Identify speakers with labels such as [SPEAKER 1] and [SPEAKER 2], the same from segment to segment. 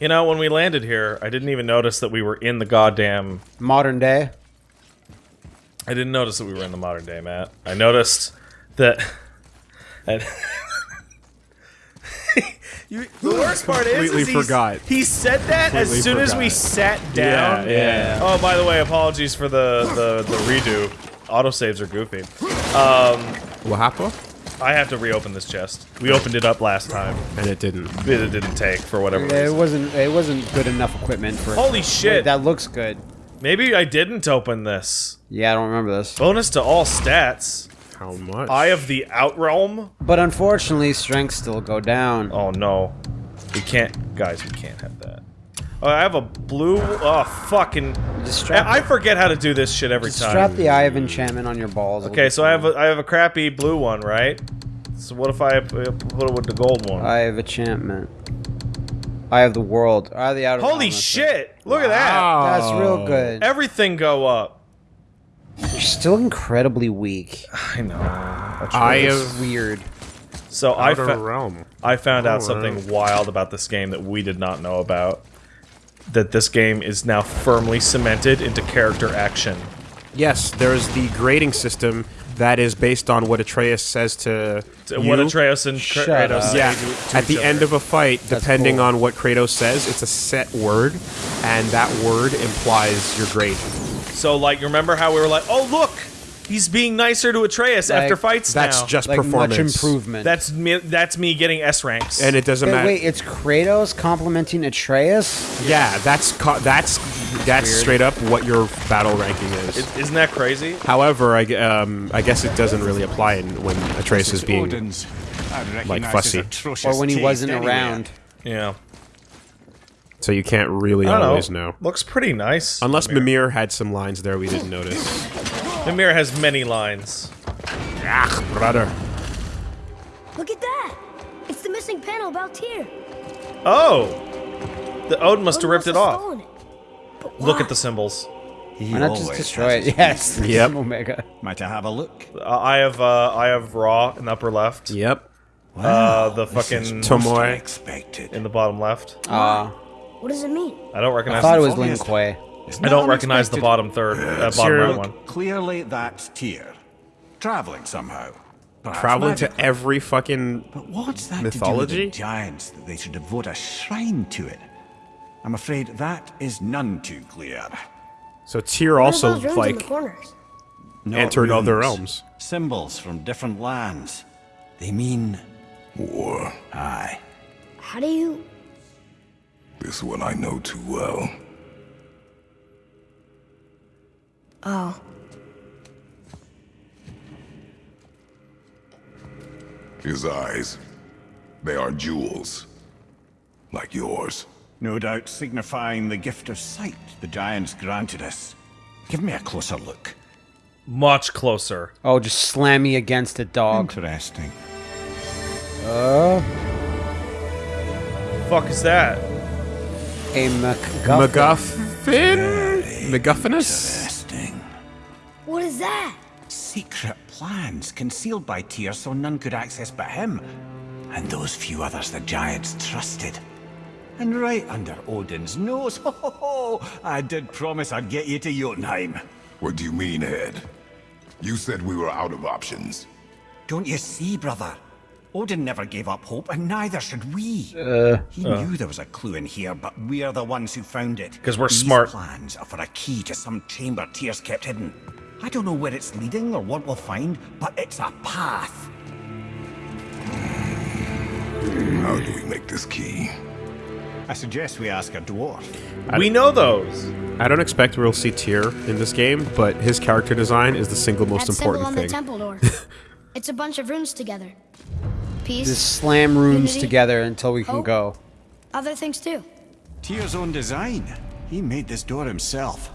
[SPEAKER 1] You know, when we landed here, I didn't even notice that we were in the goddamn.
[SPEAKER 2] Modern day.
[SPEAKER 1] I didn't notice that we were in the modern day, Matt. I noticed that. and you, the worst part is,
[SPEAKER 3] Completely
[SPEAKER 1] is he's-
[SPEAKER 3] forgot.
[SPEAKER 1] he said that as
[SPEAKER 3] Completely
[SPEAKER 1] soon as we sat down.
[SPEAKER 3] Yeah, yeah.
[SPEAKER 1] Oh, by the way, apologies for the the, the redo. Autosaves are goofy.
[SPEAKER 3] Um, what happened?
[SPEAKER 1] I have to reopen this chest. We opened it up last time.
[SPEAKER 3] And it didn't.
[SPEAKER 1] It didn't take for whatever
[SPEAKER 2] It
[SPEAKER 1] reason.
[SPEAKER 2] wasn't. It wasn't good enough equipment for.
[SPEAKER 1] Holy shit!
[SPEAKER 2] That looks good.
[SPEAKER 1] Maybe I didn't open this.
[SPEAKER 2] Yeah, I don't remember this.
[SPEAKER 1] Bonus to all stats.
[SPEAKER 3] How much?
[SPEAKER 1] Eye of the Outrealm.
[SPEAKER 2] But unfortunately, strength still go down.
[SPEAKER 1] Oh no, we can't, guys. We can't have that. Oh, I have a blue. Oh fucking!
[SPEAKER 2] Strap,
[SPEAKER 1] I I forget how to do this shit every
[SPEAKER 2] just
[SPEAKER 1] time.
[SPEAKER 2] strap the eye of enchantment on your balls.
[SPEAKER 1] Okay, so I have a I have a crappy blue one, right? So what if I uh, put it with the gold one?
[SPEAKER 2] I have enchantment. Eye of the world. Eye of the outer.
[SPEAKER 1] Holy
[SPEAKER 2] realm, that's it.
[SPEAKER 1] shit! Look at that.
[SPEAKER 2] That's real good.
[SPEAKER 1] Everything go up.
[SPEAKER 2] You're still incredibly weak.
[SPEAKER 1] I know.
[SPEAKER 3] Eye
[SPEAKER 2] It's
[SPEAKER 3] of
[SPEAKER 2] weird.
[SPEAKER 1] So I
[SPEAKER 3] Outer
[SPEAKER 1] fa-
[SPEAKER 3] Realm.
[SPEAKER 1] I found out
[SPEAKER 3] Oh,
[SPEAKER 1] something wild about this game that we did not know about. That this game is now firmly cemented into character action.
[SPEAKER 3] Yes, there's the grading system that is based on what Atreus says to
[SPEAKER 1] What
[SPEAKER 3] you.
[SPEAKER 1] Atreus and
[SPEAKER 2] Shut
[SPEAKER 1] Kratos
[SPEAKER 2] up.
[SPEAKER 1] say
[SPEAKER 3] Yeah,
[SPEAKER 1] to, to
[SPEAKER 3] at
[SPEAKER 1] each
[SPEAKER 3] the
[SPEAKER 1] other.
[SPEAKER 3] end of a fight, depending
[SPEAKER 2] cool.
[SPEAKER 3] on what Kratos says, it's a set word, and that word implies your grade.
[SPEAKER 1] So, like, you remember how we were like, "Oh, look, he's being nicer to Atreus
[SPEAKER 2] Like,
[SPEAKER 1] after fights
[SPEAKER 3] That's
[SPEAKER 1] now."
[SPEAKER 3] just
[SPEAKER 2] Like
[SPEAKER 3] performance.
[SPEAKER 2] much improvement.
[SPEAKER 1] that's me. That's me getting S ranks.
[SPEAKER 3] and it doesn't
[SPEAKER 2] Wait,
[SPEAKER 3] matter.
[SPEAKER 2] wait, it's Kratos complimenting Atreus?
[SPEAKER 3] yeah, that's co- that's that's
[SPEAKER 2] Weird.
[SPEAKER 3] straight up what your battle ranking is.
[SPEAKER 1] I- isn't that crazy?
[SPEAKER 3] However, I, um, I guess it doesn't really apply in, when Atreus is being.
[SPEAKER 4] Odin's. I recognise
[SPEAKER 3] fussy.
[SPEAKER 4] his atrocious
[SPEAKER 2] Or when he
[SPEAKER 4] taste
[SPEAKER 2] wasn't
[SPEAKER 4] anywhere.
[SPEAKER 2] around?
[SPEAKER 1] Yeah,
[SPEAKER 3] So you can't really
[SPEAKER 1] I don't
[SPEAKER 3] always
[SPEAKER 1] know.
[SPEAKER 3] know.
[SPEAKER 1] Looks pretty nice.
[SPEAKER 3] Unless
[SPEAKER 1] Mimir.
[SPEAKER 3] Mimir had some lines there we didn't notice.
[SPEAKER 1] Mimir has many lines.
[SPEAKER 3] Ach, brother.
[SPEAKER 5] Look at that! It's the missing panel about Tyr.
[SPEAKER 1] Oh, the Odin must have
[SPEAKER 5] Odin
[SPEAKER 1] ripped it
[SPEAKER 5] have
[SPEAKER 1] off.
[SPEAKER 5] stolen it.
[SPEAKER 1] Look at the symbols.
[SPEAKER 4] He
[SPEAKER 2] Why not just
[SPEAKER 4] always
[SPEAKER 2] destroy it? Yes.
[SPEAKER 3] Yep.
[SPEAKER 2] Omega.
[SPEAKER 4] Might I have a look?
[SPEAKER 1] Uh, I have uh, I have Raw in the upper left.
[SPEAKER 3] Yep.
[SPEAKER 1] Uh, the
[SPEAKER 4] This is
[SPEAKER 1] fucking
[SPEAKER 4] most
[SPEAKER 3] Tomoe.
[SPEAKER 4] Unexpected.
[SPEAKER 1] in the bottom left.
[SPEAKER 2] Uh,
[SPEAKER 5] What does it mean?
[SPEAKER 1] I don't recognize.
[SPEAKER 2] I
[SPEAKER 1] recognize.
[SPEAKER 2] thought it was
[SPEAKER 4] obvious.
[SPEAKER 2] Lin Kuei.
[SPEAKER 4] It's
[SPEAKER 1] I don't recognize the bottom third, uh, bottom
[SPEAKER 3] Zero.
[SPEAKER 1] right one.
[SPEAKER 4] Clearly, that's Tyr. Traveling somehow. Perhaps
[SPEAKER 3] Traveling to every fucking.
[SPEAKER 4] But what's that
[SPEAKER 3] mythology?
[SPEAKER 4] to do with the giants that they should devote a shrine to it? I'm afraid that is none too clear.
[SPEAKER 3] So Tyr
[SPEAKER 5] What
[SPEAKER 3] also
[SPEAKER 5] those in the
[SPEAKER 3] like
[SPEAKER 5] corners?
[SPEAKER 4] Not
[SPEAKER 3] entered other realms.
[SPEAKER 4] Symbols from different lands. They mean
[SPEAKER 6] War.
[SPEAKER 4] aye.
[SPEAKER 5] How do you...
[SPEAKER 6] This one I know too well.
[SPEAKER 5] Oh.
[SPEAKER 6] His eyes. They are jewels. Like yours.
[SPEAKER 4] No doubt signifying the gift of sight the giants granted us. Give me a closer look.
[SPEAKER 1] Much closer.
[SPEAKER 2] Oh, just slam me against it, dog.
[SPEAKER 4] Interesting.
[SPEAKER 2] Uh,
[SPEAKER 1] Fuck is that?
[SPEAKER 2] a MacGuffin.
[SPEAKER 3] MacGuffin. MacGuffinus.
[SPEAKER 4] Interesting.
[SPEAKER 5] What is that?
[SPEAKER 4] Secret plans concealed by Tyr so none could access but him. And those few others the giants trusted. And right under Odin's nose, ho ho ho! I did promise I'd get you to Jotunheim.
[SPEAKER 6] What do you mean, Ed? You said we were out of options.
[SPEAKER 4] Don't you see, brother? Odin never gave up hope, and neither should we.
[SPEAKER 2] Uh,
[SPEAKER 4] he knew there was a clue in here, but we're the ones who found it.
[SPEAKER 1] Because we're
[SPEAKER 4] These
[SPEAKER 1] smart.
[SPEAKER 4] plans are for a key to some chamber Tyr's kept hidden. I don't know where it's leading or what we'll find, but it's a path.
[SPEAKER 6] How do we make this key?
[SPEAKER 4] I suggest we ask a dwarf.
[SPEAKER 1] We know those.
[SPEAKER 3] I don't expect we'll see Tyr in this game, but his character design is the single most
[SPEAKER 5] that symbol
[SPEAKER 3] important
[SPEAKER 5] on
[SPEAKER 3] thing.
[SPEAKER 5] the temple door. it's a bunch of runes together. Peace.
[SPEAKER 2] just slam rooms
[SPEAKER 5] Unity,
[SPEAKER 2] together until we can go.
[SPEAKER 5] Other things too.
[SPEAKER 4] Tyr's own design. He made this door himself.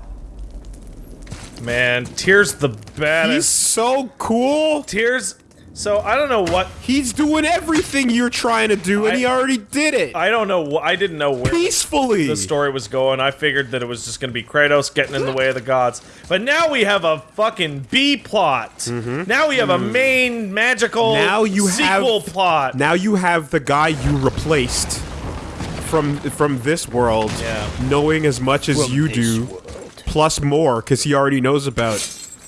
[SPEAKER 1] Man, Tyr's the bad
[SPEAKER 3] He's
[SPEAKER 1] baddest.
[SPEAKER 3] so cool.
[SPEAKER 1] Tyr's. So I don't know what.
[SPEAKER 3] He's doing everything you're trying to do, and
[SPEAKER 1] I-
[SPEAKER 3] he already did it
[SPEAKER 1] I don't know. I didn't know where
[SPEAKER 3] peacefully.
[SPEAKER 1] the story was going. I figured that it was just going to be Kratos getting in the way of the gods. But now we have a fucking B plot. Mm-hmm. Now we have a mm. main magical.
[SPEAKER 3] Now you
[SPEAKER 1] sequel
[SPEAKER 3] have
[SPEAKER 1] plot.
[SPEAKER 3] Now you have the guy you replaced from from this world,
[SPEAKER 1] Yeah.
[SPEAKER 3] knowing as much as you do, plus more, because he already knows about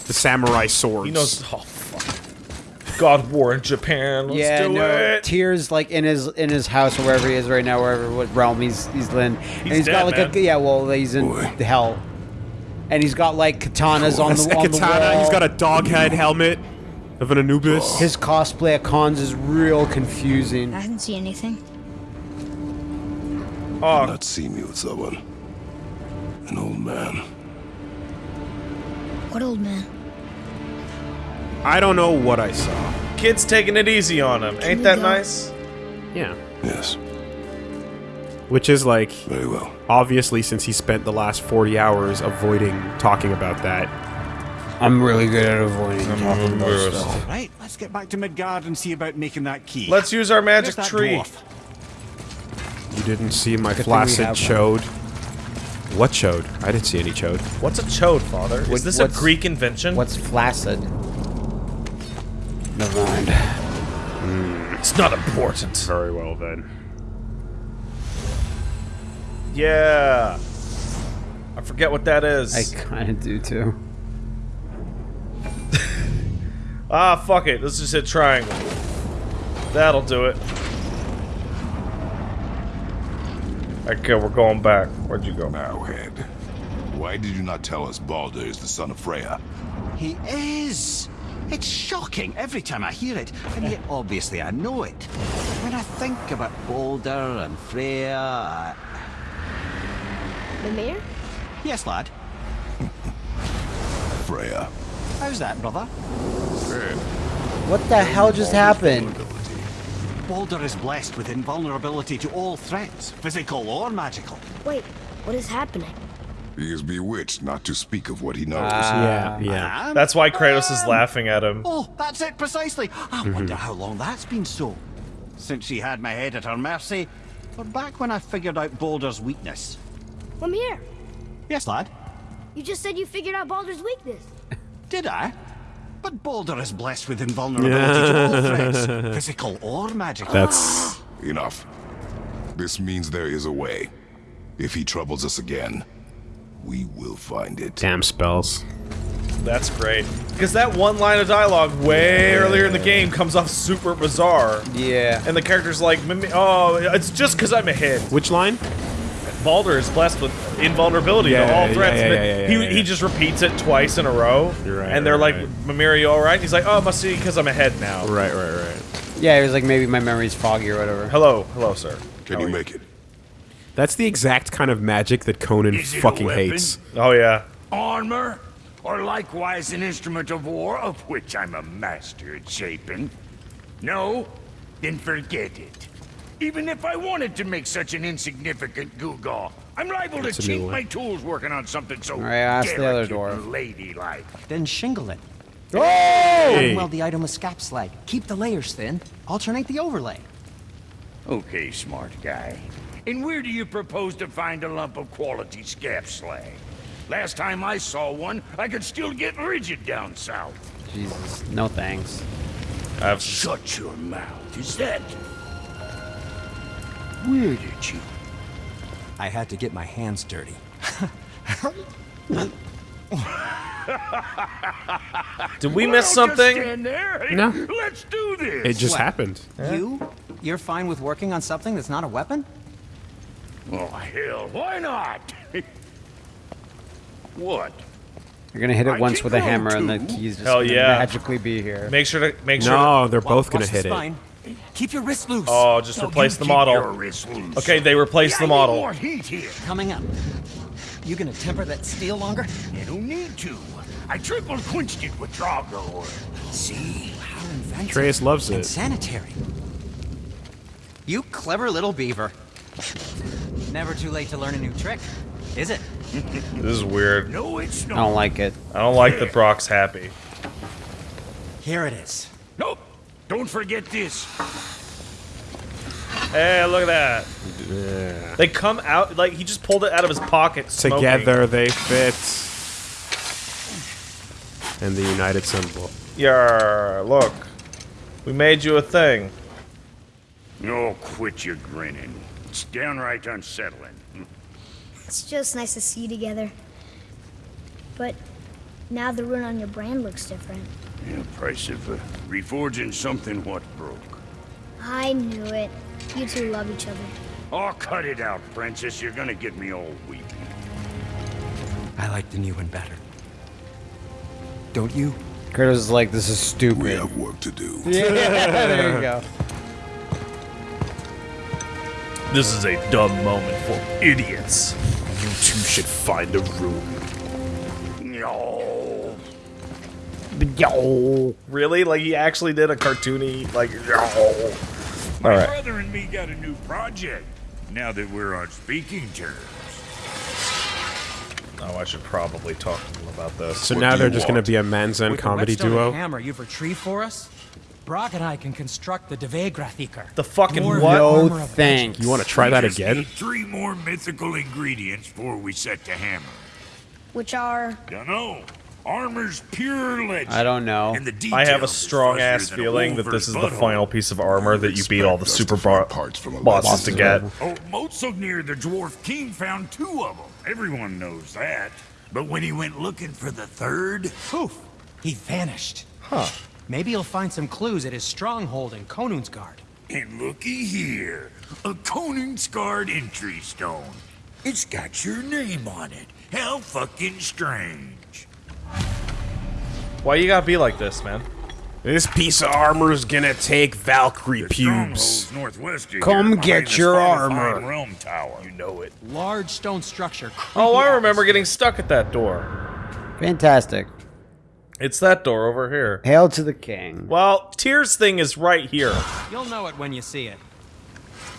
[SPEAKER 3] the samurai swords.
[SPEAKER 1] He knows. Oh fuck. God War in Japan. Let's
[SPEAKER 2] yeah,
[SPEAKER 1] do
[SPEAKER 2] no.
[SPEAKER 1] it.
[SPEAKER 2] Tyr's like in his in his house or wherever he is right now, wherever what realm he's he's in. and
[SPEAKER 1] He's
[SPEAKER 2] he's got
[SPEAKER 1] dead,
[SPEAKER 2] like a yeah, well he's in
[SPEAKER 6] Boy.
[SPEAKER 2] hell, and he's got like katanas oh, on
[SPEAKER 3] That's
[SPEAKER 2] the
[SPEAKER 3] a
[SPEAKER 2] on the
[SPEAKER 3] katana.
[SPEAKER 2] wall.
[SPEAKER 3] He's got a dog head helmet of an Anubis.
[SPEAKER 2] His cosplay at cons is real confusing.
[SPEAKER 5] I didn't see anything.
[SPEAKER 1] Oh,
[SPEAKER 6] Not see me with someone. An old man.
[SPEAKER 5] What old man?
[SPEAKER 3] I don't know what I saw.
[SPEAKER 1] kid's taking it easy on him. Ain't that
[SPEAKER 5] go?
[SPEAKER 1] nice?
[SPEAKER 3] Yeah.
[SPEAKER 6] Yes,
[SPEAKER 3] Which is like
[SPEAKER 6] very well.
[SPEAKER 3] obviously since he spent the last 40 hours avoiding talking about that.
[SPEAKER 2] I'm really good at avoiding talking about stuff.
[SPEAKER 4] Right, let's get back to Midgard and see about making that key.
[SPEAKER 1] Let's use our magic tree.
[SPEAKER 4] dwarf?
[SPEAKER 3] You didn't see my
[SPEAKER 2] thing we
[SPEAKER 3] flaccid
[SPEAKER 2] have
[SPEAKER 3] chode. What chode? I didn't see any chode.
[SPEAKER 1] What's a chode, father?
[SPEAKER 2] What-
[SPEAKER 1] Is this a Greek invention?
[SPEAKER 2] What's flaccid? Never mind.
[SPEAKER 1] It's not important.
[SPEAKER 3] Very well then.
[SPEAKER 1] Yeah. I forget what that is.
[SPEAKER 2] I kind of do too.
[SPEAKER 1] Ah, fuck it. Let's just hit triangle. That'll do it. Okay, we're going back. Where'd you go?
[SPEAKER 6] Arrowhead. Why did you not tell us Baldur is the son of Freya?
[SPEAKER 4] He is. It's shocking every time I hear it, and yet obviously I know it. When I think about Baldur and Freya, I...
[SPEAKER 5] mayor?
[SPEAKER 4] yes, lad.
[SPEAKER 6] Freya.
[SPEAKER 4] How's that, brother?
[SPEAKER 2] What the hell just happened?
[SPEAKER 4] Baldur is blessed with invulnerability to all threats, physical or magical.
[SPEAKER 5] Wait, what is happening?
[SPEAKER 6] He is bewitched not to speak of what he knows. Ah.
[SPEAKER 3] yeah, yeah.
[SPEAKER 4] And-
[SPEAKER 1] That's why Kratos is laughing at him.
[SPEAKER 4] Oh, that's it precisely. I mhm. wonder how long that's been so. Since she had my head at her mercy, or back when I figured out Baldur's weakness.
[SPEAKER 5] I'm here.
[SPEAKER 4] Yes, lad.
[SPEAKER 5] you just said you figured out Baldur's weakness.
[SPEAKER 4] Did I? But Baldur is blessed with invulnerability to all threats, physical or magical.
[SPEAKER 3] That's
[SPEAKER 6] Enough. This means there is a way. If he troubles us again, we will find it.
[SPEAKER 3] damn spells.
[SPEAKER 1] That's great. Because that one line of dialogue way earlier in the game comes off super bizarre.
[SPEAKER 2] Yeah.
[SPEAKER 1] And the character's like, oh, it's just because I'm a hit.
[SPEAKER 3] Which line?
[SPEAKER 1] Baldur is blessed with invulnerability
[SPEAKER 3] Yeah,
[SPEAKER 1] to all
[SPEAKER 3] yeah,
[SPEAKER 1] threats.
[SPEAKER 3] yeah,
[SPEAKER 1] and
[SPEAKER 3] yeah, yeah,
[SPEAKER 1] he,
[SPEAKER 3] yeah, yeah.
[SPEAKER 1] he just repeats it twice in a row.
[SPEAKER 3] You're right,
[SPEAKER 1] And they're
[SPEAKER 3] right,
[SPEAKER 1] like,
[SPEAKER 3] right.
[SPEAKER 1] Mimir, you alright? He's like, oh, it must be because I'm ahead now.
[SPEAKER 3] Right, right, right.
[SPEAKER 2] Yeah, it was like maybe my memory's foggy or whatever.
[SPEAKER 1] Hello, hello, sir.
[SPEAKER 6] Can you make it?
[SPEAKER 3] That's the exact kind of magic that Conan
[SPEAKER 7] Is it a
[SPEAKER 3] fucking hates.
[SPEAKER 1] Oh, yeah.
[SPEAKER 7] armor, or likewise an instrument of war, of which I'm a master at shaping? No? Then forget it. Even if I wanted to make such an insignificant gewgaw, I'm liable
[SPEAKER 3] That's
[SPEAKER 7] to cheat my tools working on something so oh,
[SPEAKER 2] Alright, ask the other
[SPEAKER 7] delicate
[SPEAKER 2] dwarf.
[SPEAKER 7] and ladylike.
[SPEAKER 8] Then shingle it. Oh!
[SPEAKER 3] Hey!
[SPEAKER 8] Weld the item with scap slag. Keep the layers thin. Alternate the overlay.
[SPEAKER 7] Okay, smart guy. And where do you propose to find a lump of quality scap slag? Last time I saw one, I could still get rigid down south.
[SPEAKER 2] Jesus. No thanks.
[SPEAKER 1] I have
[SPEAKER 7] Shut your mouth. Is that... Where did you...
[SPEAKER 8] I had to get my hands dirty.
[SPEAKER 1] Did we
[SPEAKER 7] Well,
[SPEAKER 1] miss
[SPEAKER 7] just
[SPEAKER 1] something?
[SPEAKER 7] stand there.
[SPEAKER 3] No.
[SPEAKER 7] Let's do this.
[SPEAKER 3] It just
[SPEAKER 8] What?
[SPEAKER 3] happened.
[SPEAKER 8] You? You're fine with working on something that's not a weapon?
[SPEAKER 7] Oh, hell, why not? what?
[SPEAKER 2] You're gonna hit it
[SPEAKER 7] I
[SPEAKER 2] once with a
[SPEAKER 7] grow
[SPEAKER 2] hammer and the keys just
[SPEAKER 1] Hell
[SPEAKER 2] gonna
[SPEAKER 1] yeah.
[SPEAKER 2] magically be here.
[SPEAKER 1] Make sure to make sure.
[SPEAKER 3] No, they're both
[SPEAKER 8] Watch
[SPEAKER 3] gonna
[SPEAKER 8] the
[SPEAKER 3] hit it.
[SPEAKER 8] Spine. Keep your wrist loose.
[SPEAKER 1] oh, just
[SPEAKER 7] No,
[SPEAKER 1] replace the model.
[SPEAKER 7] your wrists loose.
[SPEAKER 1] Okay, they replaced
[SPEAKER 7] Yeah,
[SPEAKER 1] the model.
[SPEAKER 7] more heat here.
[SPEAKER 8] Coming up. You gonna temper that steel longer?
[SPEAKER 7] You don't need to. I triple quenched it with Drago.
[SPEAKER 8] See? How inventive.
[SPEAKER 3] Atreus loves
[SPEAKER 8] and
[SPEAKER 3] it.
[SPEAKER 8] sanitary. You clever little beaver. Never too late to learn a new trick, is it?
[SPEAKER 1] This is weird.
[SPEAKER 7] No, it's not.
[SPEAKER 2] I don't like it.
[SPEAKER 1] I don't like that Brock's happy.
[SPEAKER 8] Here it is.
[SPEAKER 7] Nope. Don't forget this.
[SPEAKER 1] Hey, look at that. They come out like he just pulled it out of his pocket. smoking.
[SPEAKER 3] Together they fit. And the united symbol.
[SPEAKER 1] Yeah, look. We made you a thing.
[SPEAKER 7] Oh, quit your grinning. It's downright unsettling.
[SPEAKER 5] It's just nice to see you together. But now the rune on your brand looks different.
[SPEAKER 7] Yeah, price of uh, reforging something what broke.
[SPEAKER 5] I knew it. You two love each other.
[SPEAKER 7] Oh, cut it out, Princess. You're gonna get me all weepy.
[SPEAKER 8] I like the new one better. Don't you?
[SPEAKER 2] Kratos is like, this is stupid.
[SPEAKER 6] We have work to do.
[SPEAKER 2] Yeah, there you go.
[SPEAKER 1] This is a dumb moment for idiots.
[SPEAKER 3] You two should find a room.
[SPEAKER 7] No.
[SPEAKER 2] Yo.
[SPEAKER 1] Really? Like he actually did a cartoony like.
[SPEAKER 7] My
[SPEAKER 1] All right.
[SPEAKER 7] brother and me got a new project. Now that we're on speaking terms.
[SPEAKER 1] Oh, I should probably talk to them about this.
[SPEAKER 3] So
[SPEAKER 6] What
[SPEAKER 3] now they're
[SPEAKER 6] you
[SPEAKER 3] just going to be a Manzan
[SPEAKER 9] With the
[SPEAKER 3] comedy duo.
[SPEAKER 9] hammer you've retrieved for us, Brock and I can construct the Devegrathikar.
[SPEAKER 1] The fucking
[SPEAKER 9] More
[SPEAKER 1] what?
[SPEAKER 2] No
[SPEAKER 9] armor
[SPEAKER 2] thanks.
[SPEAKER 3] You want to try
[SPEAKER 7] We
[SPEAKER 3] that again?
[SPEAKER 7] Need three more mythical ingredients before we set to hammer.
[SPEAKER 5] Which are.
[SPEAKER 7] Dunno. Armor's pure legend.
[SPEAKER 2] I don't know.
[SPEAKER 7] And the
[SPEAKER 1] I have a strong ass
[SPEAKER 7] fuzzier than a
[SPEAKER 1] feeling that this is the final piece of armor that you beat all the super bar-
[SPEAKER 6] parts from a
[SPEAKER 1] bosses to
[SPEAKER 6] legend.
[SPEAKER 1] get.
[SPEAKER 7] Oh, Motsognir, the Dwarf King, found two of them. Everyone knows that. But when he went looking for the third,
[SPEAKER 9] Poof! He vanished. Huh. Maybe he'll find some clues at his stronghold in Konunsgard.
[SPEAKER 7] and looky here, a Konunsgard entry stone. It's got your name on it. How fucking strange.
[SPEAKER 1] Why you gotta be like this, man?
[SPEAKER 3] This piece of armor is going to take Valkyrie
[SPEAKER 7] The
[SPEAKER 3] pubes.
[SPEAKER 7] stronghold's northwest of
[SPEAKER 2] Come get your armor.
[SPEAKER 7] Realm Tower. You know it.
[SPEAKER 9] Large stone structure.
[SPEAKER 1] Oh, I remember getting stuck at that door.
[SPEAKER 2] Fantastic.
[SPEAKER 1] It's that door over here.
[SPEAKER 2] Hail to the king.
[SPEAKER 1] Well, Tyr's thing is right here.
[SPEAKER 9] You'll know it when you see it.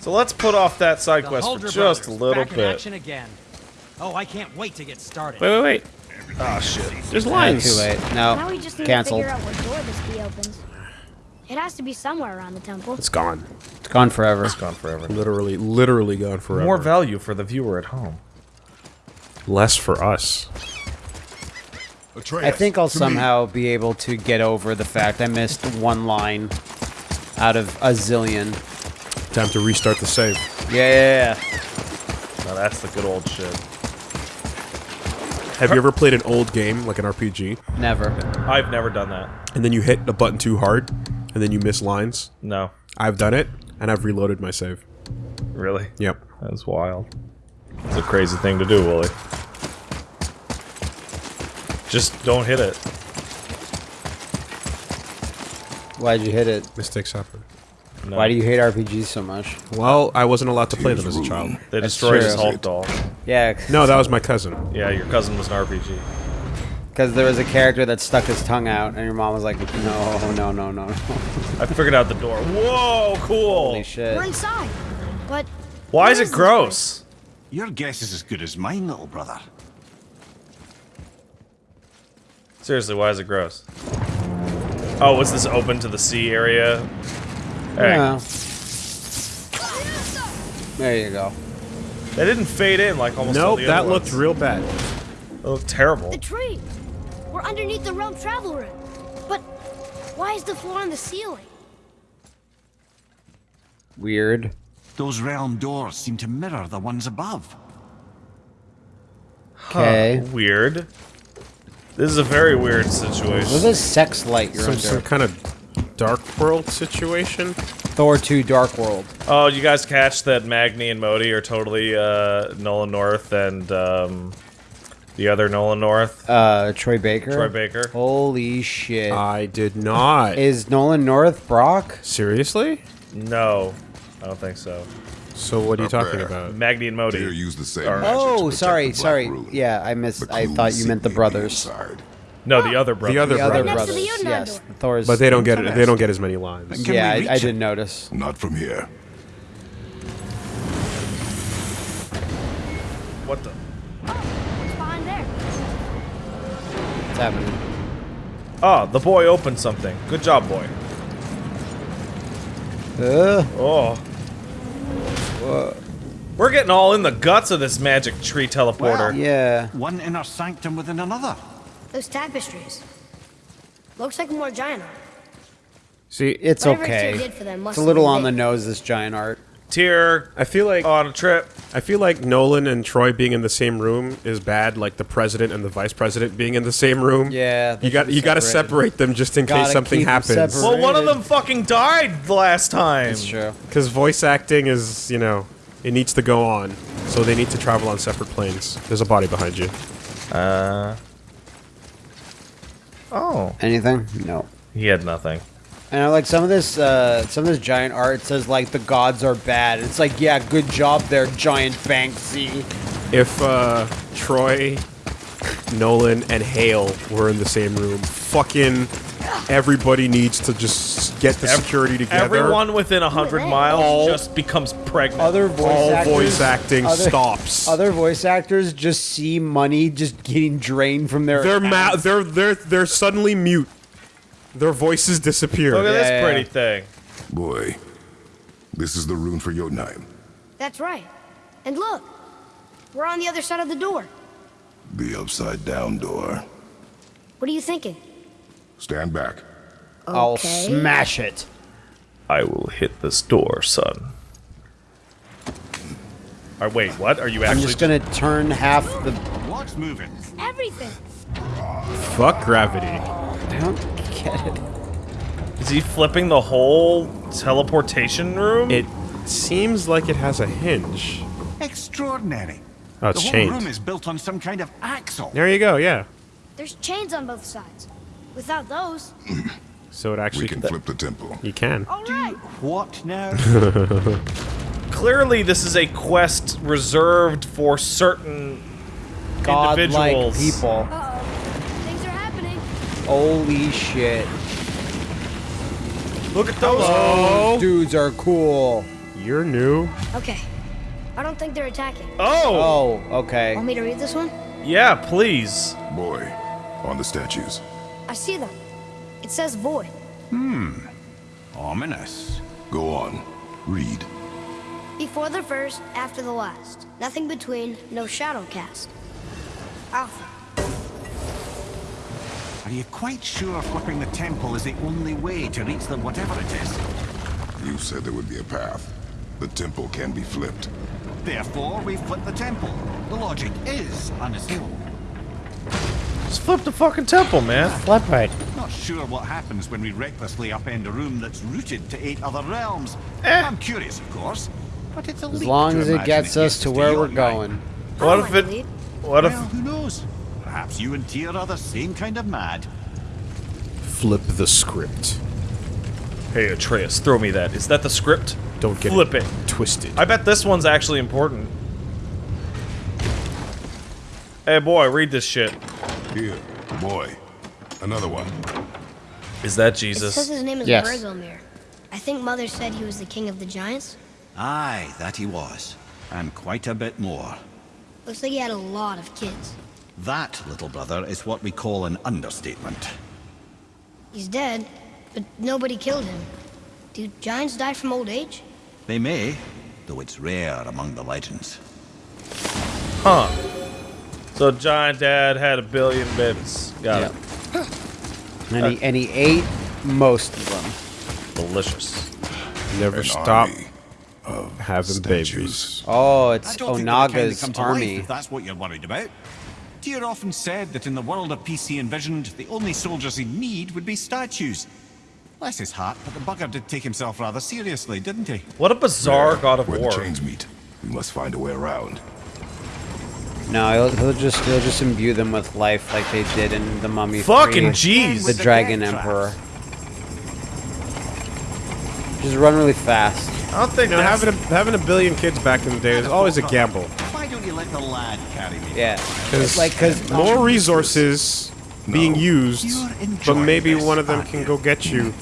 [SPEAKER 1] So let's put off that side
[SPEAKER 9] The
[SPEAKER 1] quest for
[SPEAKER 9] Huldra
[SPEAKER 1] just a
[SPEAKER 9] brothers,
[SPEAKER 1] little
[SPEAKER 9] back in
[SPEAKER 1] bit.
[SPEAKER 9] action again. Oh, I can't wait to get started.
[SPEAKER 3] Wait, wait, wait.
[SPEAKER 1] Ah, shit.
[SPEAKER 3] There's
[SPEAKER 2] Ah,
[SPEAKER 3] lines.
[SPEAKER 2] too late.
[SPEAKER 5] Now
[SPEAKER 2] No.
[SPEAKER 5] we just need
[SPEAKER 2] Cancelled.
[SPEAKER 5] to figure out what door this key opens. It has to be somewhere around the temple.
[SPEAKER 3] It's gone.
[SPEAKER 2] It's gone forever.
[SPEAKER 1] It's gone forever.
[SPEAKER 3] Literally, literally gone forever.
[SPEAKER 1] More value for the viewer at home.
[SPEAKER 3] Less for us.
[SPEAKER 2] I think I'll somehow be able to get over the fact I missed one line out of a zillion.
[SPEAKER 3] Time to restart the save.
[SPEAKER 2] Yeah, yeah, yeah.
[SPEAKER 1] Now that's the good old shit.
[SPEAKER 3] Have you ever played an old game, like an RPG,
[SPEAKER 2] Never.
[SPEAKER 1] I've never done that.
[SPEAKER 3] and then you hit a button too hard, and then you miss lines?
[SPEAKER 1] No.
[SPEAKER 3] I've done it, and I've reloaded my save.
[SPEAKER 1] Really?
[SPEAKER 3] Yep.
[SPEAKER 1] That's wild. It's a crazy thing to do, Willie. Just don't hit it.
[SPEAKER 2] Why'd you hit it?
[SPEAKER 3] Mistakes happen.
[SPEAKER 1] No.
[SPEAKER 2] Why do you hate RPGs so much?
[SPEAKER 3] Well, I wasn't allowed to play them as a child.
[SPEAKER 1] They
[SPEAKER 2] That's
[SPEAKER 1] destroyed his
[SPEAKER 2] true.
[SPEAKER 1] Hulk doll.
[SPEAKER 2] Yeah,
[SPEAKER 3] No, that was my cousin.
[SPEAKER 1] Yeah, your cousin was an RPG.
[SPEAKER 2] because there was a character that stuck his tongue out, and your mom was like, "No, no, no, no, no."
[SPEAKER 1] I figured out the door. Whoa, cool.
[SPEAKER 2] Holy shit!
[SPEAKER 5] We're inside. But.
[SPEAKER 1] Why is it gross?
[SPEAKER 4] Your guess is as good as mine, little brother.
[SPEAKER 1] Seriously, why is it gross? Oh, was this open to the sea area? Hey,
[SPEAKER 2] Yeah. There you go.
[SPEAKER 1] That didn't fade in like almost all
[SPEAKER 3] Nope,
[SPEAKER 1] the
[SPEAKER 3] that
[SPEAKER 1] other
[SPEAKER 3] looked
[SPEAKER 1] ones.
[SPEAKER 3] real bad.
[SPEAKER 1] It looked terrible.
[SPEAKER 5] The tree! We're underneath the realm travel room. But why is the floor on the ceiling?
[SPEAKER 2] Weird.
[SPEAKER 4] Those realm doors seem to mirror the ones above.
[SPEAKER 2] Okay.
[SPEAKER 1] Weird. This is a very weird
[SPEAKER 2] What's
[SPEAKER 1] situation.
[SPEAKER 2] this sex light you're
[SPEAKER 3] Some,
[SPEAKER 2] under?
[SPEAKER 3] some kind of dark world situation.
[SPEAKER 2] Thor 2 Dark World.
[SPEAKER 1] Oh, you guys catch that Magni and Modi are totally uh, Nolan North and um, the other Nolan North,
[SPEAKER 2] Uh, Troy Baker.
[SPEAKER 1] Troy Baker.
[SPEAKER 2] Holy shit.
[SPEAKER 3] I did not.
[SPEAKER 2] Is Nolan North Brock?
[SPEAKER 3] Seriously?
[SPEAKER 1] No, I don't think so.
[SPEAKER 3] So what are you talking
[SPEAKER 6] there.
[SPEAKER 3] about?
[SPEAKER 1] Magni and
[SPEAKER 6] Dare
[SPEAKER 1] Modi.
[SPEAKER 6] use the same
[SPEAKER 1] Or-
[SPEAKER 6] magic
[SPEAKER 2] Oh, sorry,
[SPEAKER 6] the
[SPEAKER 2] sorry.
[SPEAKER 6] Rune.
[SPEAKER 2] Yeah, I missed. I thought you meant the brothers.
[SPEAKER 6] inside.
[SPEAKER 1] No, the other brother.
[SPEAKER 3] The other
[SPEAKER 2] The other
[SPEAKER 3] brothers.
[SPEAKER 5] Next
[SPEAKER 2] brothers.
[SPEAKER 5] the
[SPEAKER 2] Yes. Thor's.
[SPEAKER 3] But they don't get it. They don't get as many lines.
[SPEAKER 4] Can
[SPEAKER 2] Yeah, I, I didn't notice.
[SPEAKER 6] Not from here.
[SPEAKER 1] What the?
[SPEAKER 5] What's behind there?
[SPEAKER 2] What's happening?
[SPEAKER 1] Oh, the boy opened something. Good job, boy.
[SPEAKER 2] Uh,
[SPEAKER 1] Oh. We're getting all in the guts of this magic tree teleporter.
[SPEAKER 2] yeah.
[SPEAKER 4] One inner sanctum within another.
[SPEAKER 5] Those tapestries. Looks like more giant art.
[SPEAKER 3] See,
[SPEAKER 2] It's
[SPEAKER 5] Whatever
[SPEAKER 2] okay.
[SPEAKER 5] Did for them
[SPEAKER 2] It's a little
[SPEAKER 5] have
[SPEAKER 2] on the nose, this giant art.
[SPEAKER 1] Tyr
[SPEAKER 3] I feel like
[SPEAKER 1] on a trip.
[SPEAKER 3] I feel like Nolan and Troy being in the same room is bad. Like the president and the vice president being in the same room.
[SPEAKER 2] Yeah,
[SPEAKER 3] you got you got to separate them just in
[SPEAKER 2] Gotta
[SPEAKER 3] case something happens.
[SPEAKER 2] separate.
[SPEAKER 1] Well, one of them fucking died the last time.
[SPEAKER 2] It's true.
[SPEAKER 3] Because voice acting is, you know, it needs to go on. So they need to travel on separate planes. There's a body behind you.
[SPEAKER 1] Uh. Oh,
[SPEAKER 2] Anything? No.
[SPEAKER 1] he had nothing.
[SPEAKER 2] And I like some of this, uh, some of this giant art says like the gods are bad. It's like, yeah, good job there, giant Banksy.
[SPEAKER 3] If uh, Troy, Nolan, and Hale were in the same room, fucking everybody needs to just get the security together.
[SPEAKER 1] Everyone within a hundred
[SPEAKER 5] All-
[SPEAKER 1] miles just becomes pregnant.
[SPEAKER 2] Other voice
[SPEAKER 3] All
[SPEAKER 2] actors,
[SPEAKER 3] voice acting
[SPEAKER 2] other-
[SPEAKER 3] stops.
[SPEAKER 2] Other voice actors just see money just getting drained from their.
[SPEAKER 3] they're ma- they're they're they're suddenly mute. Their voices disappear.
[SPEAKER 1] Look at this
[SPEAKER 2] Yeah,
[SPEAKER 1] pretty
[SPEAKER 2] yeah.
[SPEAKER 1] thing.
[SPEAKER 6] Boy, this is the rune for Jotunheim.
[SPEAKER 5] That's right. And look, we're on the other side of the door.
[SPEAKER 6] The upside down door.
[SPEAKER 5] What are you thinking?
[SPEAKER 6] Stand back.
[SPEAKER 2] I'll smash it.
[SPEAKER 1] I will hit this door, son. Or wait, what? Are you actually?
[SPEAKER 2] I'm just gonna turn half the.
[SPEAKER 4] What's moving?
[SPEAKER 5] Everything.
[SPEAKER 3] Fuck gravity.
[SPEAKER 2] I don't get it.
[SPEAKER 1] Is he flipping the whole teleportation room?
[SPEAKER 3] It seems like it has a hinge.
[SPEAKER 4] Extraordinary.
[SPEAKER 3] Oh, it's
[SPEAKER 4] the whole
[SPEAKER 3] chained.
[SPEAKER 4] room is built on some kind of axle.
[SPEAKER 3] There you go. Yeah.
[SPEAKER 5] There's chains on both sides. Without those,
[SPEAKER 3] So it actually.
[SPEAKER 6] We
[SPEAKER 3] actually
[SPEAKER 6] can flip the temple.
[SPEAKER 3] you can.
[SPEAKER 5] all right.
[SPEAKER 4] What now?
[SPEAKER 1] Clearly, this is a quest reserved for certain
[SPEAKER 2] Godlike
[SPEAKER 1] individuals.
[SPEAKER 2] people.
[SPEAKER 5] Uh-oh. Things are happening.
[SPEAKER 2] Holy shit.
[SPEAKER 1] Look at those.
[SPEAKER 2] Those dudes are cool.
[SPEAKER 3] You're new.
[SPEAKER 5] Okay. I don't think they're attacking.
[SPEAKER 1] Oh,
[SPEAKER 2] Oh, okay.
[SPEAKER 5] Want me to read this one?
[SPEAKER 1] yeah, please.
[SPEAKER 6] Boy, on the statues.
[SPEAKER 5] I see them. It says void. Hmm.
[SPEAKER 4] Ominous.
[SPEAKER 6] Go on. Read.
[SPEAKER 5] Before the first, after the last. Nothing between, no shadow cast. Alpha.
[SPEAKER 4] Are you quite sure flipping the temple is the only way to reach them, whatever it is?
[SPEAKER 6] You said there would be a path. The temple can be flipped.
[SPEAKER 4] Therefore, we flip the temple. The logic is unassailable.
[SPEAKER 1] Just flip the fucking temple, man.
[SPEAKER 2] Flip right.
[SPEAKER 4] Not sure what happens when we recklessly upend a room that's rooted to eight other realms.
[SPEAKER 1] Eh.
[SPEAKER 4] I'm curious, of course, but it's a
[SPEAKER 2] As long as it
[SPEAKER 4] imagine
[SPEAKER 2] gets us to where we're
[SPEAKER 4] Jotunheim.
[SPEAKER 2] going.
[SPEAKER 1] What if it? What if?
[SPEAKER 4] Well, who knows? Perhaps you and Tyr are the same kind of mad.
[SPEAKER 3] Flip the script.
[SPEAKER 1] Hey, Atreus, throw me that. Is that the script?
[SPEAKER 3] Don't get it.
[SPEAKER 1] Flip
[SPEAKER 3] it, Twist
[SPEAKER 1] it.
[SPEAKER 3] twisted.
[SPEAKER 1] I bet this one's actually important. Hey, boy, read this shit.
[SPEAKER 6] Here, boy. Another one.
[SPEAKER 1] Is that
[SPEAKER 5] It says his name is
[SPEAKER 2] Yes.
[SPEAKER 5] Bergelmir. I think Mother said he was the king of the giants.
[SPEAKER 4] Aye, that he was. And quite a bit more.
[SPEAKER 5] Looks like he had a lot of kids.
[SPEAKER 4] That, little brother, is what we call an understatement.
[SPEAKER 5] He's dead, but nobody killed him. Do giants die from old age?
[SPEAKER 4] They may, though it's rare among the legends.
[SPEAKER 1] Huh. So Giant Dad had a billion babies. Got
[SPEAKER 2] Yep.
[SPEAKER 1] it.
[SPEAKER 2] And he, and he ate most of them.
[SPEAKER 1] Delicious.
[SPEAKER 3] Never
[SPEAKER 6] An
[SPEAKER 3] stop
[SPEAKER 6] of
[SPEAKER 3] having
[SPEAKER 6] statues.
[SPEAKER 3] babies.
[SPEAKER 2] Oh, it's
[SPEAKER 4] I don't think
[SPEAKER 2] Onaga's
[SPEAKER 4] come to life
[SPEAKER 2] army.
[SPEAKER 4] if that's what you're worried about. Tyr often said that in the world of peace he envisioned, the only soldiers he'd need would be statues. Bless his heart, but the bugger did take himself rather seriously, didn't he?
[SPEAKER 1] What a bizarre God of
[SPEAKER 6] Where
[SPEAKER 1] War.
[SPEAKER 6] the chains meet. We must find a way around.
[SPEAKER 2] No, he'll, he'll just he'll just imbue them with life like they did in the Mummy.
[SPEAKER 1] Fucking jeez.
[SPEAKER 2] The
[SPEAKER 4] the
[SPEAKER 2] Dragon. Emperor. Just run really fast.
[SPEAKER 1] I don't think
[SPEAKER 3] You know,
[SPEAKER 1] that's...
[SPEAKER 3] having a, having a billion kids back in the day is always a gamble.
[SPEAKER 4] Why don't you let the lad carry me?
[SPEAKER 2] Yeah,
[SPEAKER 3] Because
[SPEAKER 2] like because
[SPEAKER 3] more resources being used, but maybe one of them can go get you,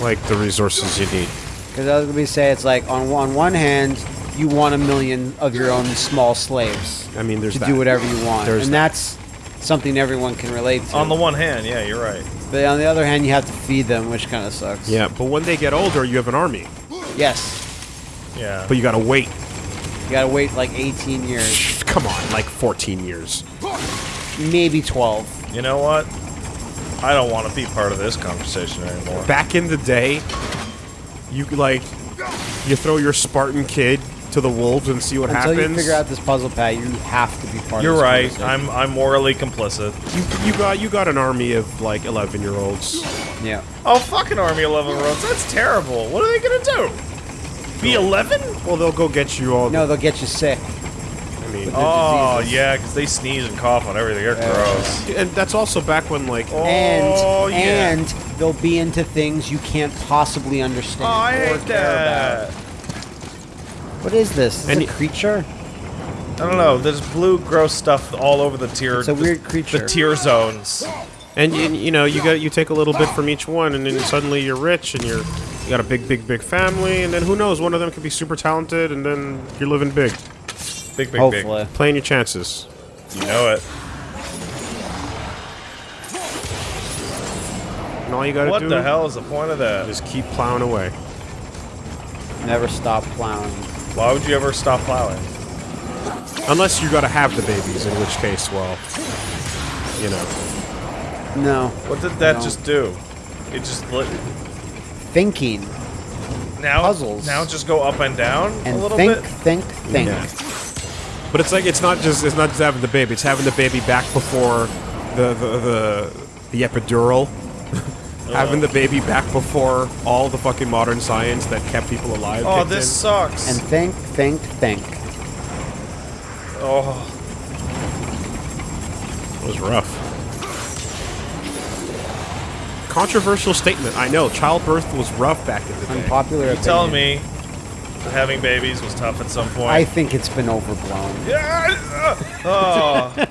[SPEAKER 3] like the resources you need.
[SPEAKER 2] Because I was gonna say it's like on on one hand, you want a million of your own small slaves
[SPEAKER 3] I mean, there's
[SPEAKER 2] to
[SPEAKER 3] that.
[SPEAKER 2] do whatever you want,
[SPEAKER 3] There's
[SPEAKER 2] and
[SPEAKER 3] that.
[SPEAKER 2] that's something everyone can relate to.
[SPEAKER 1] On the one hand, yeah, you're right.
[SPEAKER 2] but on the other hand, you have to feed them, which kind of sucks.
[SPEAKER 3] Yeah, but when they get older, you have an army,
[SPEAKER 2] Yes.
[SPEAKER 1] Yeah.
[SPEAKER 3] but you gotta wait.
[SPEAKER 2] You gotta wait like 18 years,
[SPEAKER 3] Come on, like 14 years.
[SPEAKER 2] maybe 12.
[SPEAKER 1] You know what? I don't want to be part of this conversation anymore.
[SPEAKER 3] Back in the day, you like You throw your Spartan kid to the wolves and see what
[SPEAKER 2] Until
[SPEAKER 3] happens.
[SPEAKER 2] you figure out this puzzle pad, you have to be part
[SPEAKER 1] You're
[SPEAKER 2] of this
[SPEAKER 1] right. I'm I'm morally complicit.
[SPEAKER 3] you, you got you got an army of like 11 year olds.
[SPEAKER 2] Yeah.
[SPEAKER 1] Oh, fucking Army 11 year olds. That's terrible. What are they gonna do? Be 11?
[SPEAKER 3] Well, they'll go get you all.
[SPEAKER 2] No, they'll get you sick.
[SPEAKER 3] I mean,
[SPEAKER 1] Oh,
[SPEAKER 2] diseases.
[SPEAKER 1] yeah, because they sneeze and cough on everything. They're gross.
[SPEAKER 3] and that's also back when like oh,
[SPEAKER 2] And
[SPEAKER 1] Oh, yeah.
[SPEAKER 2] and they'll be into things you can't possibly understand
[SPEAKER 1] Oh, I
[SPEAKER 2] or
[SPEAKER 1] hate
[SPEAKER 2] care
[SPEAKER 1] that.
[SPEAKER 2] About. What is this? Is
[SPEAKER 3] And
[SPEAKER 2] it a
[SPEAKER 3] y-
[SPEAKER 2] creature?
[SPEAKER 1] I don't know. There's blue, gross stuff all over the tier.
[SPEAKER 2] It's a
[SPEAKER 1] the-
[SPEAKER 2] weird creature.
[SPEAKER 1] The tier zones.
[SPEAKER 3] And you, you know, you got you take a little bit from each one, and then suddenly you're rich, and you're you got a big, big, big family, and then who knows? One of them could be super talented, and then you're living big,
[SPEAKER 1] Big, big,
[SPEAKER 2] Hopefully.
[SPEAKER 3] playing your chances.
[SPEAKER 1] You know it.
[SPEAKER 3] And all you gotta
[SPEAKER 1] What
[SPEAKER 3] do
[SPEAKER 1] the hell is the point of that?
[SPEAKER 3] Just keep plowing away.
[SPEAKER 2] Never stop plowing.
[SPEAKER 1] Why would you ever stop plowing?
[SPEAKER 3] Unless you gotta have the babies, in which case, well, you know.
[SPEAKER 2] No.
[SPEAKER 1] What did that
[SPEAKER 2] No.
[SPEAKER 1] just do? It just lit.
[SPEAKER 2] Thinking
[SPEAKER 1] Now,
[SPEAKER 2] Puzzles.
[SPEAKER 1] now just go up and down a little
[SPEAKER 2] think,
[SPEAKER 1] bit.
[SPEAKER 2] think, think. Think.
[SPEAKER 3] But it's like it's not just it's not just having the baby; it's having the baby back before the the the, the epidural. having the baby back before all the fucking modern science that kept people alive.
[SPEAKER 1] Oh, this
[SPEAKER 3] in.
[SPEAKER 1] sucks.
[SPEAKER 2] And think, think, think.
[SPEAKER 1] oh,
[SPEAKER 3] It was rough. Controversial statement. I know. Childbirth was rough back in the day.
[SPEAKER 2] Unpopular
[SPEAKER 1] you
[SPEAKER 2] opinion.
[SPEAKER 1] telling me that having babies was tough at some point?
[SPEAKER 2] I think it's been overblown.
[SPEAKER 1] Yeah, uh, oh,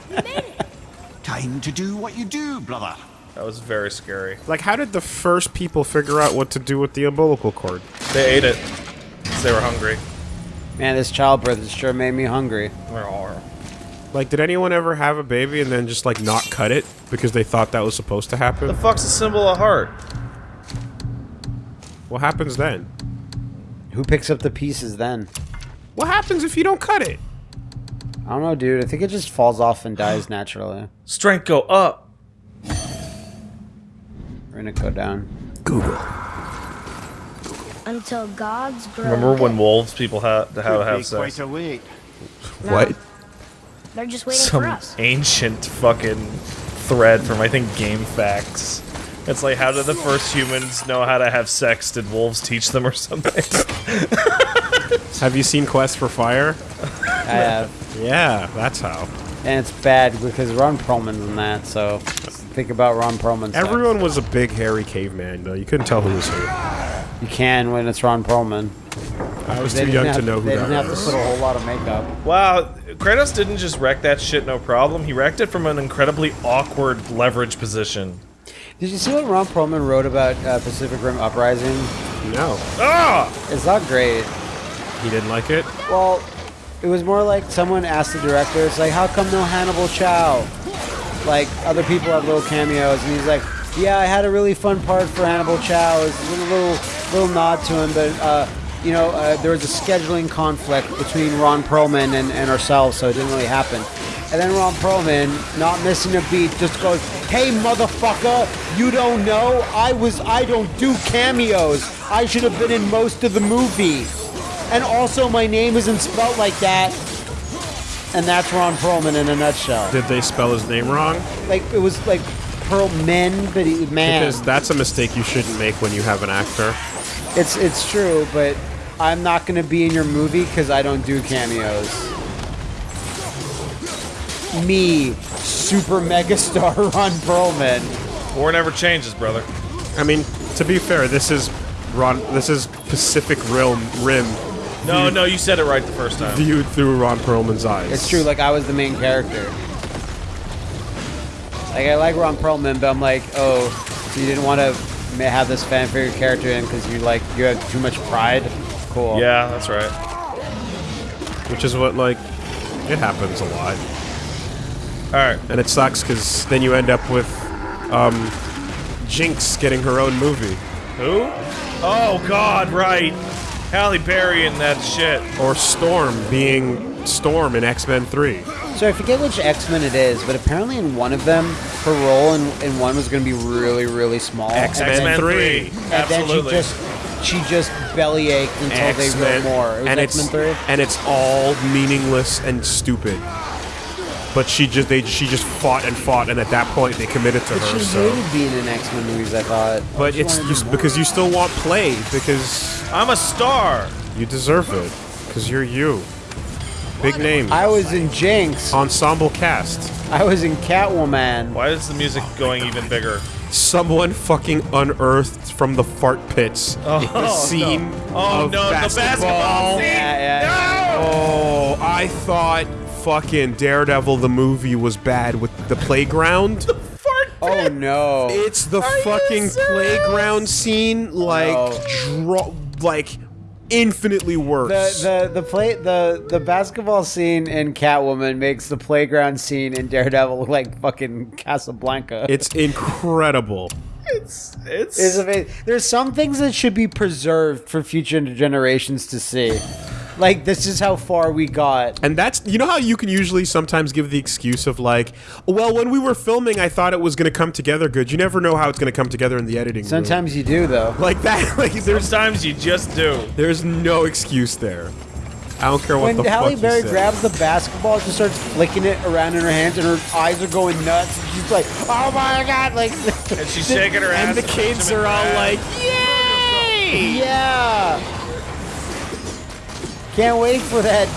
[SPEAKER 4] Time to do what you do, brother.
[SPEAKER 1] That was very scary.
[SPEAKER 3] Like, how did the first people figure out what to do with the umbilical cord?
[SPEAKER 1] They ate it 'cause they were hungry.
[SPEAKER 2] Man, this childbirth has sure made me hungry.
[SPEAKER 3] Like, did anyone ever have a baby and then just like not cut it because they thought that was supposed to happen?
[SPEAKER 1] The fuck's a symbol of heart?
[SPEAKER 3] What happens then?
[SPEAKER 2] Who picks up the pieces then?
[SPEAKER 3] What happens if you don't cut it?
[SPEAKER 2] I don't know, dude. I think it just falls off and dies naturally.
[SPEAKER 1] Strength go up.
[SPEAKER 2] We're gonna go down. Google.
[SPEAKER 5] Until gods grow.
[SPEAKER 1] Remember when wolves people had to have, have sex?
[SPEAKER 4] a wait.
[SPEAKER 5] No,
[SPEAKER 3] What?
[SPEAKER 5] They're just waiting
[SPEAKER 1] Some
[SPEAKER 5] for us.
[SPEAKER 1] ancient fucking thread from I think GameFAQs. It's like how did the first humans know how to have sex? Did wolves teach them or something?
[SPEAKER 3] Have you seen Quest for Fire?
[SPEAKER 2] I have.
[SPEAKER 3] Yeah, that's how.
[SPEAKER 2] And it's bad because Ron Perlman's in that, so think about Ron Perlman's sex.
[SPEAKER 3] Everyone was a big hairy caveman, though. You couldn't tell who was who.
[SPEAKER 2] You can when it's Ron Perlman.
[SPEAKER 3] I was
[SPEAKER 2] They
[SPEAKER 3] too young
[SPEAKER 2] have,
[SPEAKER 3] to know who
[SPEAKER 2] They
[SPEAKER 3] that
[SPEAKER 2] didn't have to put a whole lot of makeup.
[SPEAKER 1] wow, Kratos didn't just wreck that shit no problem. He wrecked it from an incredibly awkward leverage position.
[SPEAKER 2] Did you see what Ron Perlman wrote about uh, Pacific Rim Uprising?
[SPEAKER 3] No,
[SPEAKER 1] Ah!
[SPEAKER 2] It's not great.
[SPEAKER 3] he didn't like it.
[SPEAKER 2] Well, it was more like someone asked the director, it's like, how come no Hannibal Chow? Like, other people have little cameos, and he's like, yeah, I had a really fun part for Hannibal Chow. It was a little, little nod to him, but, uh, you know, uh, there was a scheduling conflict between Ron Perlman and, and ourselves, so it didn't really happen. And then Ron Perlman, not missing a beat, just goes, "Hey motherfucker, you don't know? I was I don't do cameos. I should have been in most of the movie. And also my name isn't spelled like that." And that's Ron Perlman in a nutshell.
[SPEAKER 3] Did they spell his name wrong?
[SPEAKER 2] Like it was like Perlman, but he, man,
[SPEAKER 3] Because that's a mistake you shouldn't make when you have an actor.
[SPEAKER 2] it's it's true. But I'm not gonna be in your movie because I don't do cameos. Me, super megastar Ron Perlman.
[SPEAKER 1] War never changes, brother.
[SPEAKER 3] I mean, to be fair, this is Ron. This is Pacific Rim Rim
[SPEAKER 1] No, no, you said it right the first time.
[SPEAKER 3] viewed through Ron Perlman's eyes.
[SPEAKER 2] It's true. Like I was the main character. Like I like Ron Perlman, but I'm like, oh, so you didn't want to have this fan favorite character in because you like you have too much pride. Cool.
[SPEAKER 1] Yeah, that's right.
[SPEAKER 3] which is what like it happens a lot,
[SPEAKER 1] All right.
[SPEAKER 3] and it sucks because then you end up with um, Jinx getting her own movie,
[SPEAKER 1] Who? Oh God, right. Halle Berry in that shit.
[SPEAKER 3] or Storm being Storm in X Men Three.
[SPEAKER 2] So I forget which X Men it is, but apparently in one of them, her role in, in one was going to be really, really small.
[SPEAKER 3] X-Men
[SPEAKER 1] X-Men
[SPEAKER 3] 3.
[SPEAKER 1] 3.
[SPEAKER 2] and then she just she just belly ached until they
[SPEAKER 3] X-Men,
[SPEAKER 2] wrote more. It was
[SPEAKER 3] and
[SPEAKER 2] X Men
[SPEAKER 3] it's
[SPEAKER 2] Three.
[SPEAKER 3] and it's all meaningless and stupid. But she just they she just fought and fought, and at that point they committed to
[SPEAKER 2] But
[SPEAKER 3] her.
[SPEAKER 2] she
[SPEAKER 3] So,
[SPEAKER 2] hated being in X Men movies. I thought.
[SPEAKER 3] but
[SPEAKER 2] She
[SPEAKER 3] it's just
[SPEAKER 2] do
[SPEAKER 3] because you still want play because
[SPEAKER 1] I'm a star.
[SPEAKER 3] you deserve it because you're you. Big name
[SPEAKER 2] I was in Jinx.
[SPEAKER 3] ensemble cast.
[SPEAKER 2] I was in Catwoman.
[SPEAKER 1] Why is the music going even bigger?
[SPEAKER 3] Someone fucking unearthed from the fart pits oh, the scene
[SPEAKER 1] Oh
[SPEAKER 3] of
[SPEAKER 1] no, the basketball scene.
[SPEAKER 2] Yeah, yeah,
[SPEAKER 1] No!
[SPEAKER 3] Oh, I thought fucking Daredevil the movie was bad with the playground.
[SPEAKER 2] Oh no.
[SPEAKER 3] It's the
[SPEAKER 1] Are
[SPEAKER 3] fucking playground scene, like dro- like infinitely worse.
[SPEAKER 2] The the the play the the basketball scene in Catwoman makes the playground scene in Daredevil look like fucking Casablanca.
[SPEAKER 3] it's incredible.
[SPEAKER 1] It's it's
[SPEAKER 2] It's amazing. There's some things that should be preserved for future generations to see. Like this is how far we got.
[SPEAKER 3] And that's you know how you can usually sometimes give the excuse of like, well, when we were filming, I thought it was going to come together good. You never know how it's going to come together in the editing. room.
[SPEAKER 2] Sometimes you do though.
[SPEAKER 3] like that, like there's
[SPEAKER 1] times you just do.
[SPEAKER 3] there's no excuse there. I don't care what
[SPEAKER 2] When
[SPEAKER 3] the
[SPEAKER 2] Halle
[SPEAKER 3] fuck
[SPEAKER 2] Berry
[SPEAKER 3] you say.
[SPEAKER 2] grabs the basketball, just starts flicking it around in her hands, and her eyes are going nuts. And she's like, "Oh my god!" Like,
[SPEAKER 1] And she's shaking her ass.
[SPEAKER 3] and the kids are all like, "Yay!"
[SPEAKER 2] yeah. Can't wait for that.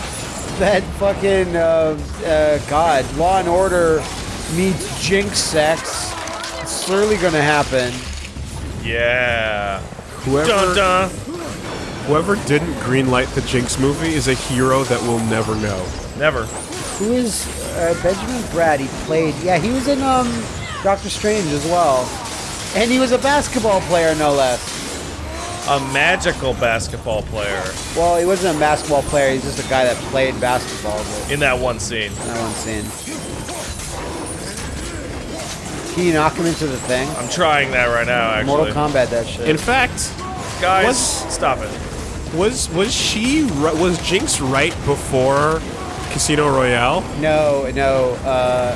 [SPEAKER 2] That fucking uh, uh, God, Law and Order meets Jinx sex. It's surely gonna happen.
[SPEAKER 1] Yeah.
[SPEAKER 3] Whoever
[SPEAKER 1] Dun dun.
[SPEAKER 3] whoever didn't greenlight the Jinx movie is a hero that we'll never know.
[SPEAKER 1] Never.
[SPEAKER 2] Who is uh, Benjamin Bratt? He played. Yeah, he was in um Doctor Strange as well, and he was a basketball player, no less.
[SPEAKER 1] A magical basketball player
[SPEAKER 2] Well, he wasn't a basketball player. He's just a guy that played basketball. But
[SPEAKER 1] in that one scene.
[SPEAKER 2] that one scene. Can you knock him into the thing?
[SPEAKER 1] I'm trying that right now, actually.
[SPEAKER 2] Mortal Kombat, that shit.
[SPEAKER 3] In fact,
[SPEAKER 1] Guys,
[SPEAKER 3] Was-
[SPEAKER 1] stop it.
[SPEAKER 3] was was she was Jinx right before Casino Royale?
[SPEAKER 2] no, no. Uh,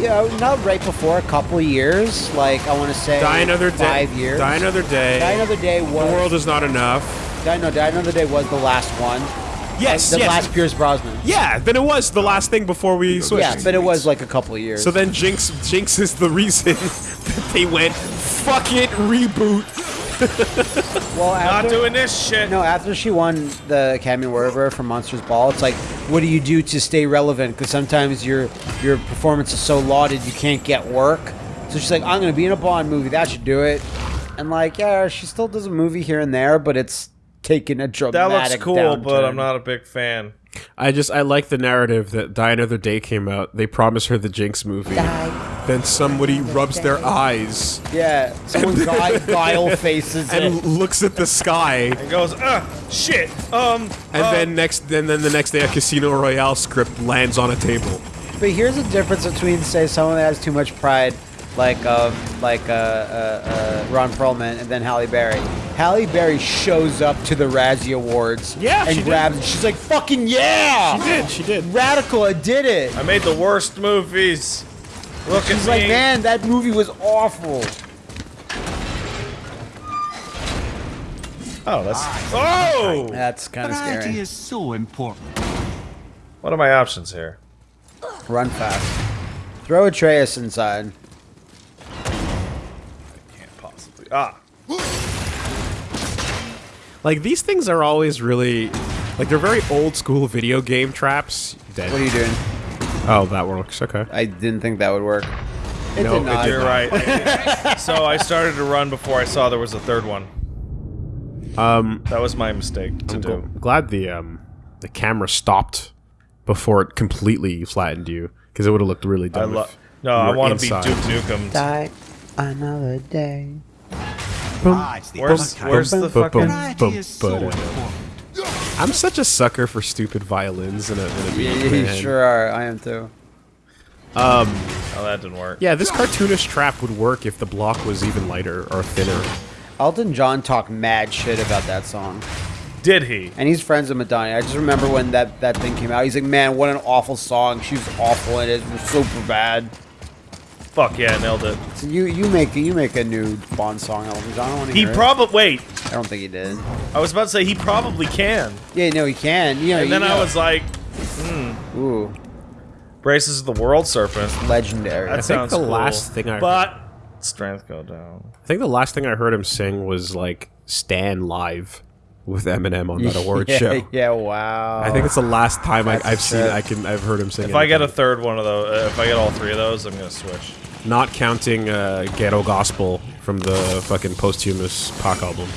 [SPEAKER 2] yeah, not right before a couple years. Like I want to say
[SPEAKER 3] Die another day.
[SPEAKER 2] five years.
[SPEAKER 3] Die another day.
[SPEAKER 2] Die Another Day was
[SPEAKER 3] the world is not enough.
[SPEAKER 2] Die, no, Die Another Day was the last one.
[SPEAKER 3] Yes,
[SPEAKER 2] the
[SPEAKER 3] yes.
[SPEAKER 2] last Pierce Brosnan.
[SPEAKER 3] yeah, then it was the last thing before we switched.
[SPEAKER 2] Yeah, but it was like a couple of years.
[SPEAKER 3] So then Jinx Jinx is the reason that they went fuck it reboot.
[SPEAKER 2] Well,
[SPEAKER 1] Not doing this shit.
[SPEAKER 2] No, after she won the Academy Award for from Monsters Ball, it's like, what do you do to stay relevant? Because sometimes your your performance is so lauded you can't get work. So she's like, I'm gonna be in a Bond movie. That should do it. And like, yeah, she still does a movie here and there, but it's taken a dramatic.
[SPEAKER 1] That looks cool, but. I'm not a big fan.
[SPEAKER 3] I just I like the narrative that Die Another Day came out. They promised her the Jinx movie. Then somebody rubs their eyes
[SPEAKER 2] Yeah, someone guile, guile faces
[SPEAKER 3] and
[SPEAKER 2] it.
[SPEAKER 3] looks at the sky,
[SPEAKER 1] And goes, ah, shit. Um,
[SPEAKER 3] and
[SPEAKER 1] uh,
[SPEAKER 3] then next then then the next day a Casino Royale script lands on a table.
[SPEAKER 2] But here's the difference between, say, someone that has too much pride, like um, like uh, uh, uh, Ron Perlman, and then Halle Berry. Halle Berry shows up to the Razzie Awards,
[SPEAKER 3] Yeah,
[SPEAKER 2] and
[SPEAKER 3] she
[SPEAKER 2] grabs. it. She's like, "Fucking yeah!"
[SPEAKER 3] She did, she did.
[SPEAKER 2] Radical, I did it.
[SPEAKER 1] I made the worst movies. Look at
[SPEAKER 2] She's
[SPEAKER 1] me.
[SPEAKER 2] like, "Man, that movie was awful."
[SPEAKER 1] Oh, that's. Oh!
[SPEAKER 2] That's kind of
[SPEAKER 4] Variety
[SPEAKER 2] scary.
[SPEAKER 4] is so important.
[SPEAKER 1] What are my options here?
[SPEAKER 2] Run fast. Throw Atreus inside.
[SPEAKER 1] I can't possibly. Ah.
[SPEAKER 3] Like these things are always really like they're very old school video game traps. Dead.
[SPEAKER 2] What are you doing?
[SPEAKER 3] Oh, that works. Okay.
[SPEAKER 2] I didn't think that would work. It
[SPEAKER 3] No,
[SPEAKER 2] did not.
[SPEAKER 1] You're right. so I started to run before I saw there was a third one.
[SPEAKER 3] Um,
[SPEAKER 1] That was my mistake to
[SPEAKER 3] I'm
[SPEAKER 1] do.
[SPEAKER 3] gl- glad the um the camera stopped before it completely flattened you because it would have looked really
[SPEAKER 1] I
[SPEAKER 3] dumb.
[SPEAKER 1] love.
[SPEAKER 3] if
[SPEAKER 1] No,
[SPEAKER 3] you
[SPEAKER 1] I want to be. Duke Nukem.
[SPEAKER 2] Die another day.
[SPEAKER 4] Ah, it's the
[SPEAKER 1] Where's
[SPEAKER 4] other kind.
[SPEAKER 1] Where's the
[SPEAKER 3] Bum, bum,
[SPEAKER 1] fucking?
[SPEAKER 3] I'm such a sucker for stupid violins in a, in a
[SPEAKER 2] Yeah, you
[SPEAKER 3] game.
[SPEAKER 2] sure are. I am too.
[SPEAKER 1] Um, oh, that didn't work.
[SPEAKER 3] Yeah, this cartoonish trap would work if the block was even lighter or thinner.
[SPEAKER 2] Elton John talked mad shit about that song.
[SPEAKER 1] Did he?
[SPEAKER 2] And he's friends with Madonna. I just remember when that, that thing came out. He's like, man, what an awful song. She was awful in it. It was super bad.
[SPEAKER 1] Fuck yeah, nailed it.
[SPEAKER 2] So you you make you make a new Bond song, Elton John. I don't want to
[SPEAKER 1] He probably wait.
[SPEAKER 2] I don't think he did.
[SPEAKER 1] I was about to say he probably can,
[SPEAKER 2] Yeah, no, he can. You know,
[SPEAKER 1] and then
[SPEAKER 2] you
[SPEAKER 1] I was like, mm.
[SPEAKER 2] ooh,
[SPEAKER 1] braces of the world serpent.
[SPEAKER 2] legendary.
[SPEAKER 1] That
[SPEAKER 3] think
[SPEAKER 1] sounds
[SPEAKER 3] the
[SPEAKER 1] cool.
[SPEAKER 3] last thing I-
[SPEAKER 1] but strength go down.
[SPEAKER 3] I think the last thing I heard him sing was like "Stan Live" with Eminem on that award
[SPEAKER 2] yeah,
[SPEAKER 3] show.
[SPEAKER 2] Yeah, wow.
[SPEAKER 3] I think it's the last time I,
[SPEAKER 2] That's a
[SPEAKER 3] I've seen
[SPEAKER 2] trip.
[SPEAKER 3] I can I've heard him sing.
[SPEAKER 1] If I get a third one of those, uh, if I get all three of those, I'm gonna switch.
[SPEAKER 3] Not counting uh, Ghetto Gospel from the fucking posthumous Pac album.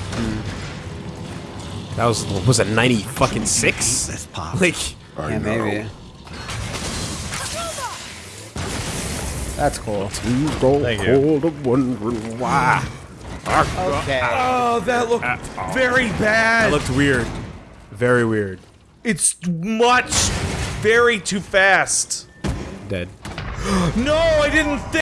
[SPEAKER 3] That was what was it ninety fucking six? Like
[SPEAKER 2] yeah, maybe. That's cool.
[SPEAKER 1] You Thank you.
[SPEAKER 3] wondering why.
[SPEAKER 2] Okay.
[SPEAKER 1] Oh, that looked very bad.
[SPEAKER 3] That
[SPEAKER 1] bad.
[SPEAKER 3] looked weird. Very weird.
[SPEAKER 1] It's much, very too fast.
[SPEAKER 3] Dead.
[SPEAKER 1] No, I didn't think.